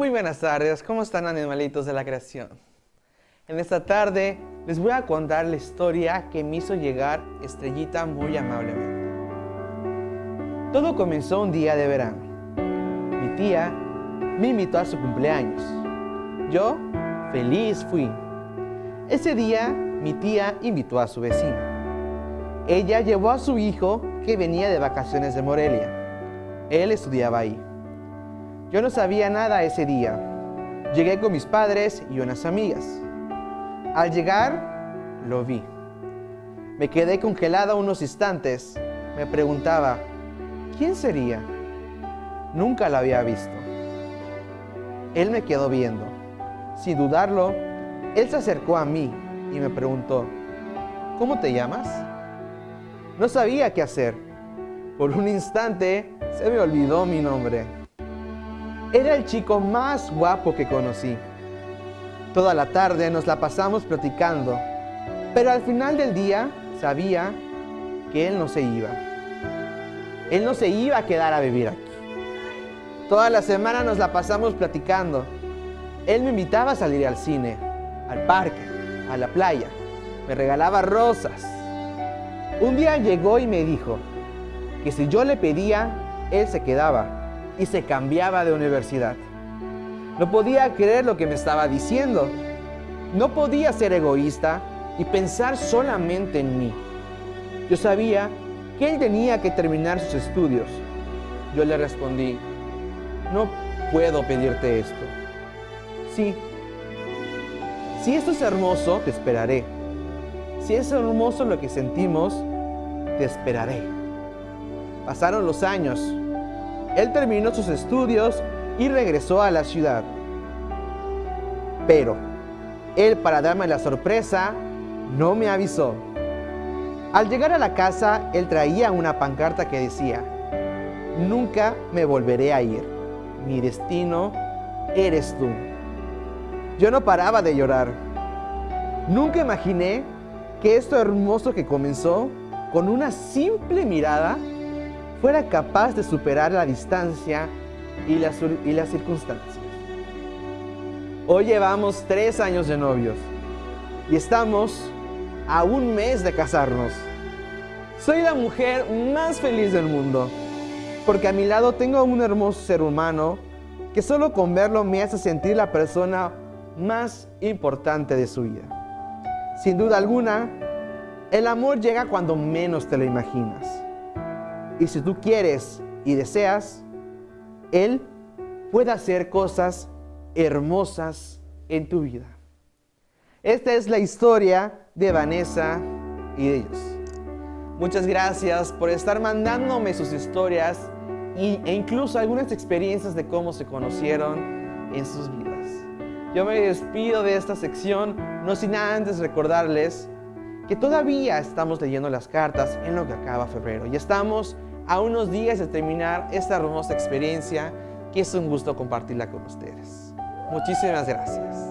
Muy buenas tardes, ¿cómo están animalitos de la creación? En esta tarde les voy a contar la historia que me hizo llegar Estrellita muy amablemente. Todo comenzó un día de verano. Mi tía me invitó a su cumpleaños. Yo, feliz fui. Ese día, mi tía invitó a su vecina. Ella llevó a su hijo que venía de vacaciones de Morelia. Él estudiaba ahí. Yo no sabía nada ese día. Llegué con mis padres y unas amigas. Al llegar, lo vi. Me quedé congelada unos instantes. Me preguntaba, ¿quién sería? Nunca la había visto. Él me quedó viendo. Sin dudarlo, él se acercó a mí y me preguntó, ¿cómo te llamas? No sabía qué hacer. Por un instante se me olvidó mi nombre. Era el chico más guapo que conocí. Toda la tarde nos la pasamos platicando, pero al final del día sabía que él no se iba. Él no se iba a quedar a vivir aquí. Toda la semana nos la pasamos platicando. Él me invitaba a salir al cine, al parque, a la playa. Me regalaba rosas. Un día llegó y me dijo que si yo le pedía, él se quedaba y se cambiaba de universidad. No podía creer lo que me estaba diciendo. No podía ser egoísta y pensar solamente en mí. Yo sabía que él tenía que terminar sus estudios. Yo le respondí, no puedo pedirte esto. Sí, si esto es hermoso, te esperaré. Si es hermoso lo que sentimos, te esperaré. Pasaron los años él terminó sus estudios y regresó a la ciudad. Pero él, para darme la sorpresa, no me avisó. Al llegar a la casa, él traía una pancarta que decía, Nunca me volveré a ir. Mi destino eres tú. Yo no paraba de llorar. Nunca imaginé que esto hermoso que comenzó con una simple mirada fuera capaz de superar la distancia y las, y las circunstancias. Hoy llevamos tres años de novios y estamos a un mes de casarnos. Soy la mujer más feliz del mundo porque a mi lado tengo un hermoso ser humano que solo con verlo me hace sentir la persona más importante de su vida. Sin duda alguna, el amor llega cuando menos te lo imaginas. Y si tú quieres y deseas, Él puede hacer cosas hermosas en tu vida. Esta es la historia de Vanessa y de ellos. Muchas gracias por estar mandándome sus historias e incluso algunas experiencias de cómo se conocieron en sus vidas. Yo me despido de esta sección, no sin antes recordarles que todavía estamos leyendo las cartas en lo que acaba febrero y estamos a unos días de terminar esta hermosa experiencia que es un gusto compartirla con ustedes. Muchísimas gracias.